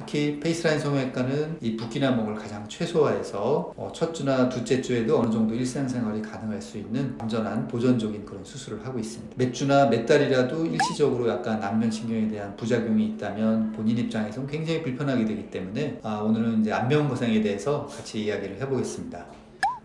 특히 페이스라인 성형외과는 이 붓기나 목을 가장 최소화해서 어, 첫 주나 둘째 주에도 어느 정도 일상생활이 가능할 수 있는 안전한 보존적인 그런 수술을 하고 있습니다. 몇 주나 몇 달이라도 일시적으로 약간 안면신경에 대한 부작용이 있다면 본인 입장에서는 굉장히 불편하게 되기 때문에 아, 오늘은 이제 안면 거상에 대해서 같이 이야기를 해보겠습니다.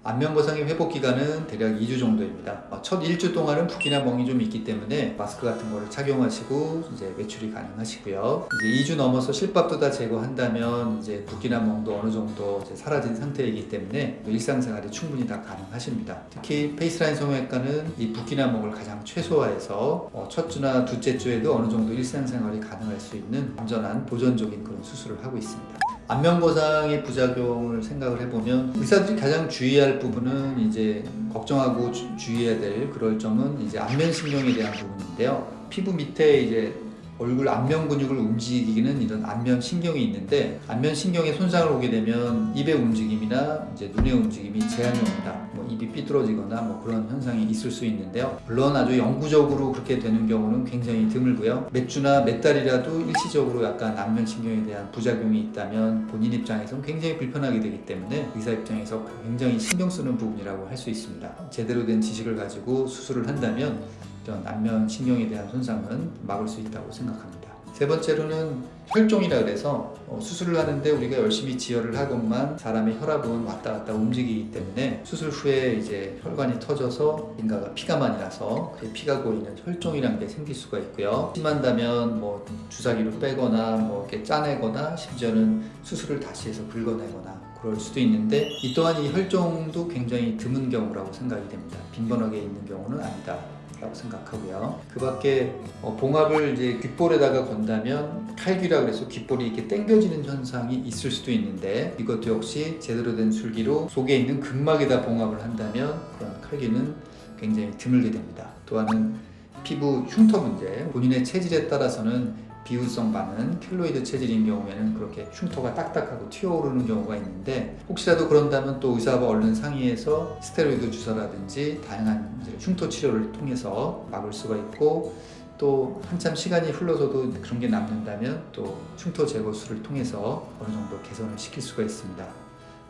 안면거상의 회복 기간은 대략 2주 정도입니다. 어, 첫 1주 동안은 붓기나 멍이 좀 있기 때문에 마스크 같은 거를 착용하시고 이제 외출이 가능하시고요. 이제 2주 넘어서 실밥도 다 제거한다면 이제 붓기나 멍도 어느 정도 사라진 상태이기 때문에 일상생활이 충분히 다 가능하십니다. 특히 페이스라인 성형외과는 이 붓기나 멍을 가장 최소화해서 어, 첫 주나 둘째 주에도 어느 정도 일상생활이 가능할 수 있는 안전한 보존적인 그런 수술을 하고 있습니다. 안면거상의 부작용을 생각을 해보면 의사들이 가장 주의할 부분은 이제 걱정하고 주, 주의해야 될 그럴 점은 이제 안면신경에 대한 부분인데요. 피부 밑에 이제 얼굴 안면 근육을 움직이는 이런 안면 신경이 있는데 안면 신경에 손상을 오게 되면 입의 움직임이나 이제 눈의 움직임이 제한이 옵니다. 뭐 입이 삐뚤어지거나 뭐 그런 현상이 있을 수 있는데요. 물론 아주 영구적으로 그렇게 되는 경우는 굉장히 드물고요. 몇 주나 몇 달이라도 일시적으로 약간 안면 신경에 대한 부작용이 있다면 본인 입장에서는 굉장히 불편하게 되기 때문에 의사 입장에서 굉장히 신경 쓰는 부분이라고 할 수 있습니다. 제대로 된 지식을 가지고 수술을 한다면 이런 안면 신경에 대한 손상은 막을 수 있다고 생각합니다. 세 번째로는 혈종이라 그래서 어, 수술을 하는데 우리가 열심히 지혈을 하건만 사람의 혈압은 왔다 갔다 움직이기 때문에 수술 후에 이제 혈관이 터져서 인가가 피가 많이 나서 피가 고이는 혈종이라는 게 생길 수가 있고요. 심한다면 뭐 주사기로 빼거나 뭐 이렇게 짜내거나 심지어는 수술을 다시 해서 긁어내거나 그럴 수도 있는데 이 또한 이 혈종도 굉장히 드문 경우라고 생각이 됩니다. 빈번하게 있는 경우는 아니다. 라고 생각하고요. 그 밖에 어, 봉합을 이제 귓볼에다가 건다면 칼귀라 그래서 귓볼이 이렇게 당겨지는 현상이 있을 수도 있는데 이것도 역시 제대로 된 술기로 속에 있는 근막에다 봉합을 한다면 그런 칼귀는 굉장히 드물게 됩니다. 또한은 피부 흉터 문제, 본인의 체질에 따라서는 비우성 많은 켈로이드 체질인 경우에는 그렇게 흉터가 딱딱하고 튀어오르는 경우가 있는데 혹시라도 그런다면 또 의사와 얼른 상의해서 스테로이드 주사라든지 다양한 흉터 치료를 통해서 막을 수가 있고 또 한참 시간이 흘러서도 그런 게 남는다면 또 흉터 제거술을 통해서 어느 정도 개선을 시킬 수가 있습니다.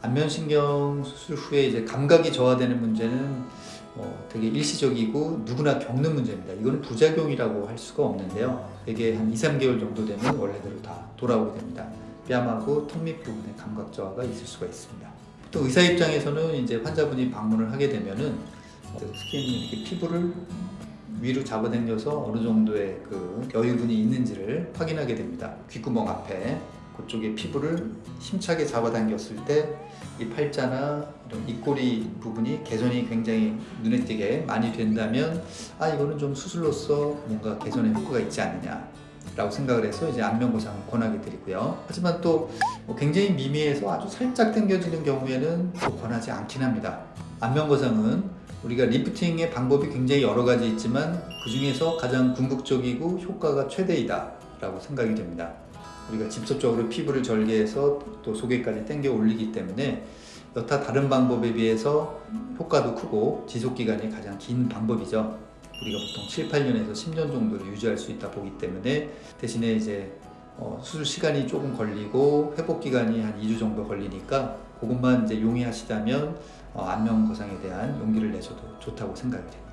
안면신경 수술 후에 이제 감각이 저하되는 문제는 어, 되게 일시적이고 누구나 겪는 문제입니다. 이거는 부작용이라고 할 수가 없는데요. 되게 한 2, 3개월 정도 되면 원래대로 다 돌아오게 됩니다. 뺨하고 턱밑 부분에 감각 저하가 있을 수가 있습니다. 또 의사 입장에서는 이제 환자분이 방문을 하게 되면은 스킨 이렇게 피부를 위로 잡아당겨서 어느 정도의 그 여유분이 있는지를 확인하게 됩니다. 귓구멍 앞에 그쪽에 피부를 힘차게 잡아당겼을 때 이 팔자나 이런 입꼬리 부분이 개선이 굉장히 눈에 띄게 많이 된다면 아 이거는 좀 수술로서 뭔가 개선의 효과가 있지 않느냐 라고 생각을 해서 이제 안면거상을 권하게 드리고요. 하지만 또뭐 굉장히 미미해서 아주 살짝 당겨지는 경우에는 또 권하지 않긴 합니다. 안면거상은 우리가 리프팅의 방법이 굉장히 여러 가지 있지만 그 중에서 가장 궁극적이고 효과가 최대이다 라고 생각이 됩니다 우리가 직접적으로 피부를 절개해서 또 속에까지 당겨 올리기 때문에 여타 다른 방법에 비해서 효과도 크고 지속기간이 가장 긴 방법이죠 우리가 보통 7, 8년에서 10년 정도를 유지할 수 있다 보기 때문에 대신에 이제 어, 수술 시간이 조금 걸리고 회복 기간이 한 2주 정도 걸리니까 그것만 이제 용이하시다면 어, 안면 거상에 대한 용기를 내셔도 좋다고 생각이 됩니다.